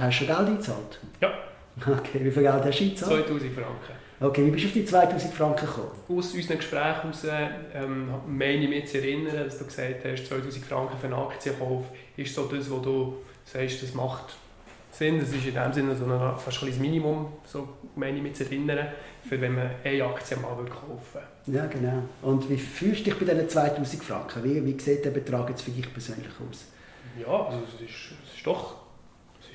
Hast du schon Geld eingezahlt? Ja. Okay, wie viel Geld hast du eingezahlt? 2000 Franken. Okay, wie bist du auf die 2000 Franken gekommen? Aus unseren Gesprächen heraus ähm, meine ich mich zu erinnern, dass du gesagt hast, 2000 Franken für einen Aktienkauf ist so das, was du sagst, das macht Sinn. Das ist in dem Sinne so ein, fast ein Minimum, so meine ich mich zu erinnern, für wenn man eine Aktie mal kaufen will. Ja, genau. Und wie fühlst du dich bei diesen 2000 Franken? Wie, wie sieht der Betrag jetzt für dich persönlich aus? Ja, also es ist, es ist doch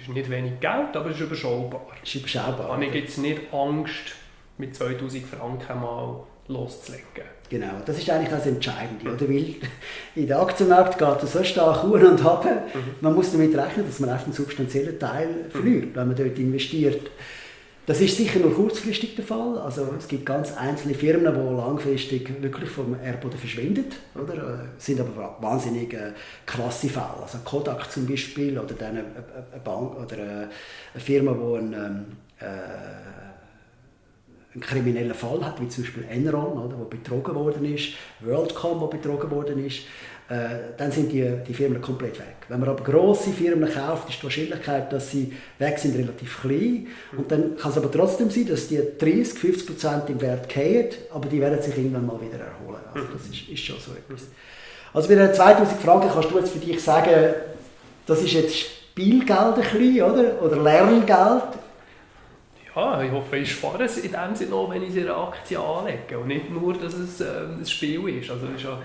ist nicht wenig Geld, aber es ist überschaubar. Es ist überschaubar. Habe ich jetzt nicht Angst, mit 2000 Franken mal loszulegen. Genau, das ist eigentlich das Entscheidende, oder? Weil in der Aktienmarkt geht es so stark hoch und ab. Mhm. Man muss damit rechnen, dass man einen substanziellen Teil verliert, wenn man dort investiert. Das ist sicher nur kurzfristig der Fall. Also es gibt ganz einzelne Firmen, die langfristig wirklich vom Erdboden verschwinden, oder? Äh, sind aber wahnsinnig äh, krasse Fälle. Also Kodak zum Beispiel oder dann eine, Bank oder eine Firma, die ein, ähm, äh, einen kriminellen Fall hat, wie zum Beispiel Enron, oder, wo betrogen worden ist, WorldCom, wo betrogen worden ist äh, dann sind die, die Firmen komplett weg. Wenn man aber grosse Firmen kauft, ist die Wahrscheinlichkeit, dass sie weg sind, relativ klein. Und dann kann es aber trotzdem sein, dass die 30, 50 Prozent im Wert fallen, aber die werden sich irgendwann mal wieder erholen. Also das ist, ist schon so etwas. Also bei den 2000 Franken kannst du jetzt für dich sagen, das ist jetzt Spielgeld ein bisschen, oder? Oder Lerngeld. Ja, ich hoffe, ich spare es in dem Sinne auch, wenn ich eine Aktie anlege und nicht nur, dass es äh, ein Spiel ist. Also ist ja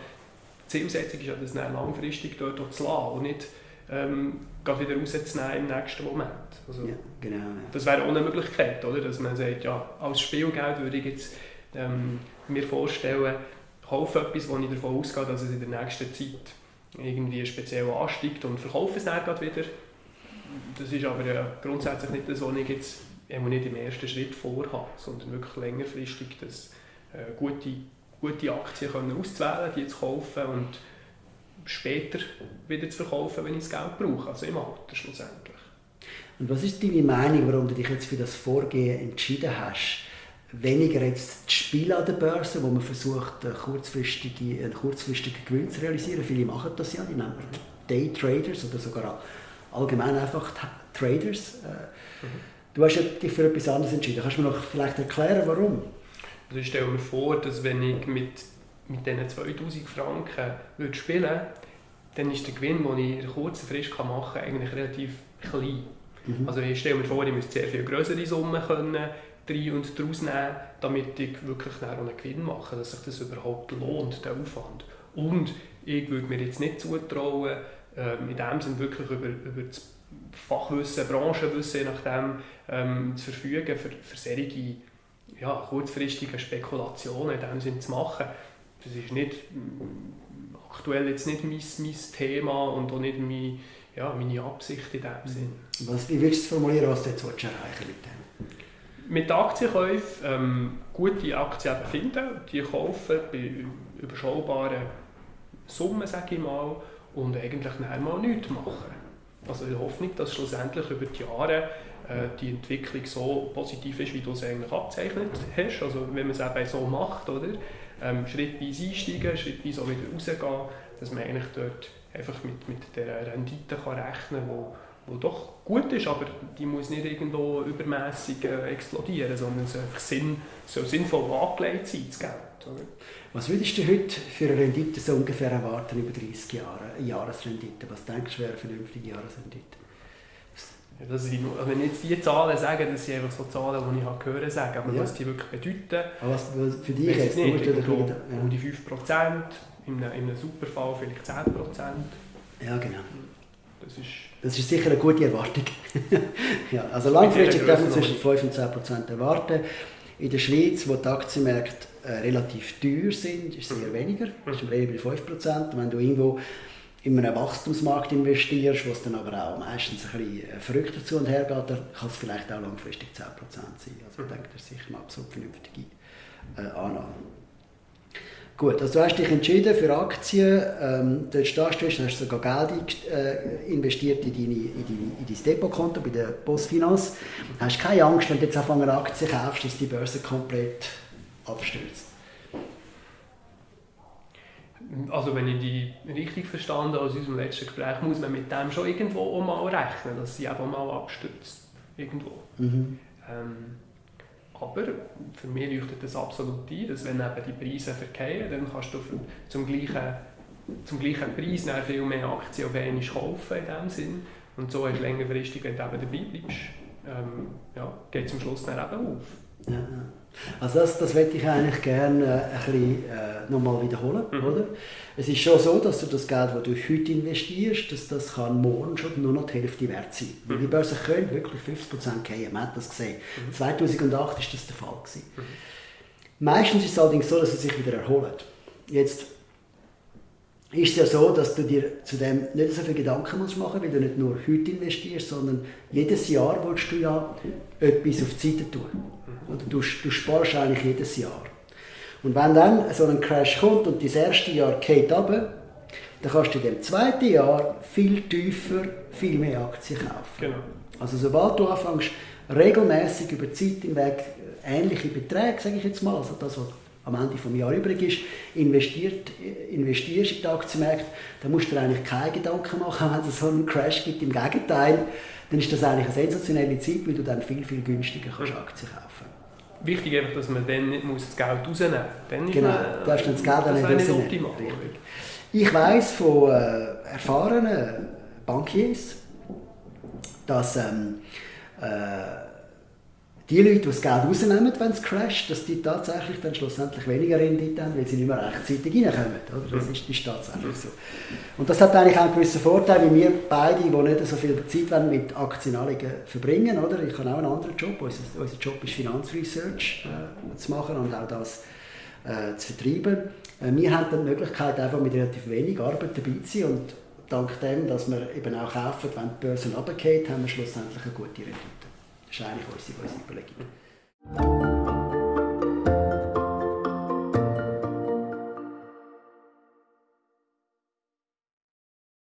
Zielsetzung ist ja, das dann langfristig dort zu lassen und nicht ähm, wieder rauszunehmen im nächsten Moment. Also, ja, genau. Ja. Das wäre auch eine Möglichkeit, oder? dass man sagt, ja, als Spielgeld würde ich jetzt ähm, mir vorstellen, kaufe etwas, wo ich davon ausgehe, dass es in der nächsten Zeit irgendwie speziell ansteigt und verkaufe es dann wieder. Das ist aber ja grundsätzlich nicht das, was ich jetzt nicht im ersten Schritt vorhabe, sondern wirklich längerfristig das äh, gute gute Aktien können auszuwählen, die zu kaufen und später wieder zu verkaufen, wenn ich das Geld brauche, also im Alter schlussendlich. Und was ist deine Meinung, warum du dich jetzt für das Vorgehen entschieden hast? Weniger jetzt das Spiel an der Börse, wo man versucht, einen kurzfristigen, einen kurzfristigen Gewinn zu realisieren. Viele machen das ja, die nennen Daytraders oder sogar allgemein einfach Traders. Äh, mhm. Du hast dich für etwas anderes entschieden. Kannst du mir noch vielleicht erklären, warum? Also ich stelle mir vor, dass wenn ich mit, mit diesen 2000 Franken würde spielen würde, dann ist der Gewinn, den ich in kurzer Frist machen kann, eigentlich relativ klein. Mhm. Also ich stelle mir vor, ich müsste sehr viel größere Summen können rein und daraus nehmen, damit ich wirklich einen Gewinn mache, dass sich das überhaupt lohnt, der Aufwand. Und ich würde mir jetzt nicht zutrauen, ähm, in dem Sinne wirklich über, über das Fachwissen, Branchenwissen, je nachdem, ähm, zu verfügen für, für solche ja, kurzfristige Spekulationen in dem Sinn zu machen. Das ist nicht, mm, aktuell jetzt nicht mein, mein Thema und auch nicht meine, ja, meine Absicht in dem Sinn. Was, wie willst du es formulieren, was du jetzt erreichen mit dem? Mit Aktienkäufen ähm, gute Aktien finden, die kaufen bei überschaubaren Summen, sage ich mal, und eigentlich nachher mal nichts machen. Also der Hoffnung, dass schlussendlich über die Jahre äh, die Entwicklung so positiv ist, wie du es eigentlich abzeichnet hast. Also wenn man es eben so macht, oder? Ähm, schrittweise einsteigen, schrittweise auch wieder rausgehen, dass man eigentlich dort einfach mit, mit der Rendite kann rechnen kann, wo doch gut ist, aber die muss nicht irgendwo übermäßig äh, explodieren, sondern es einfach sinn, soll sinnvoll angelegt sein, das Geld. Oder? Was würdest du heute für eine Rendite so ungefähr erwarten über 30 Jahre, eine Jahresrendite? Was denkst du wäre eine vernünftige Jahresrendite? Das sind, also wenn ich jetzt die Zahlen sage, das sind einfach so Zahlen, die ich habe hören sagen, aber ja. was die wirklich bedeuten, aber was, was für dich jetzt nicht, irgendwo ja. um die 5%, in einem, in einem Superfall vielleicht 10%. Ja, genau. Das ist, das ist sicher eine gute Erwartung. ja, also langfristig darf man zwischen 5 und 10% erwarten. In der Schweiz, wo die Aktienmärkte äh, relativ teuer sind, ist es eher mhm. weniger, das ist eher bei 5%. Wenn du irgendwo in einem Wachstumsmarkt investierst, wo es dann aber auch meistens ein bisschen äh, verrückt dazu und her geht, dann kann es vielleicht auch langfristig 10% sein. Also ich denke, das ist sicher eine absolut vernünftige äh, Annahme. Gut, also du hast dich entschieden für Aktien, ähm, dort stehst du, hast sogar Geld äh, investiert in, deine, in, deine, in dein Depotkonto bei der Postfinance. Hast keine Angst, wenn du jetzt einfach eine Aktie kaufst, dass die Börse komplett abstürzt? Also wenn ich die richtig verstanden aus unserem letzten Gespräch, muss man mit dem schon irgendwo auch mal rechnen, dass sie eben mal abstürzt. Irgendwo. Mhm. Ähm, aber für mich leuchtet das absolut ein, dass wenn eben die Preise verkehren, dann kannst du zum gleichen, zum gleichen Preis viel mehr Aktien auf einmal kaufen in dem Sinn. Und so hast du längerfristig, wenn du eben dabei bleibst, ähm, ja, geht es am Schluss dann eben auf. Ja. Also das, das möchte ich eigentlich gerne äh, ein bisschen äh, nochmal wiederholen. Mhm. Oder? Es ist schon so, dass du das Geld, das du heute investierst, dass das kann morgen schon nur noch die Hälfte wert sein. Mhm. Die Börse können wirklich 50% gehen, man hat das gesehen. Mhm. 2008 war das der Fall. Gewesen. Mhm. Meistens ist es allerdings so, dass es sich wieder erholt. Jetzt ist es ja so, dass du dir zu dem nicht so viele Gedanken musst machen musst, weil du nicht nur heute investierst, sondern jedes Jahr willst du ja etwas auf die Seite tun. Oder du, du sparst eigentlich jedes Jahr. Und wenn dann so ein Crash kommt und das erste Jahr geht runter, dann kannst du in dem zweiten Jahr viel tiefer, viel mehr Aktien kaufen. Genau. Also sobald du anfängst, regelmäßig über die Zeit hinweg ähnliche Beträge, sage ich jetzt mal, also das, was am Ende des Jahres übrig ist, investiert, investierst in die Aktienmärkte, dann musst du dir eigentlich keine Gedanken machen, wenn es so einen Crash gibt. Im Gegenteil, dann ist das eigentlich eine sensationelle Zeit, weil du dann viel, viel günstiger kannst Aktien kaufen Wichtig ist, dass man dann nicht das Geld rausnehmen muss. genau, du hast dann das Geld dann nicht optimal. Ich weiss von äh, erfahrenen Bankiers, dass ähm, äh, die Leute, die das Geld rausnehmen, wenn es crasht, dass die tatsächlich dann schlussendlich weniger Rendite haben, weil sie nicht mehr rechtzeitig reinkommen. Oder? Das ist, ist tatsächlich so. Und das hat eigentlich auch einen gewissen Vorteil, weil wir beide, die nicht so viel Zeit mit Aktienanlagen verbringen, oder? ich habe auch einen anderen Job, unser, unser Job ist Finanzresearch äh, zu machen und auch das äh, zu vertreiben. Äh, wir haben dann die Möglichkeit, einfach mit relativ wenig Arbeit dabei zu sein und dank dem, dass wir eben auch kaufen, wenn die Börse runtergeht, haben wir schlussendlich eine gute Rendite. Šalih, vsi, vsi, polekite.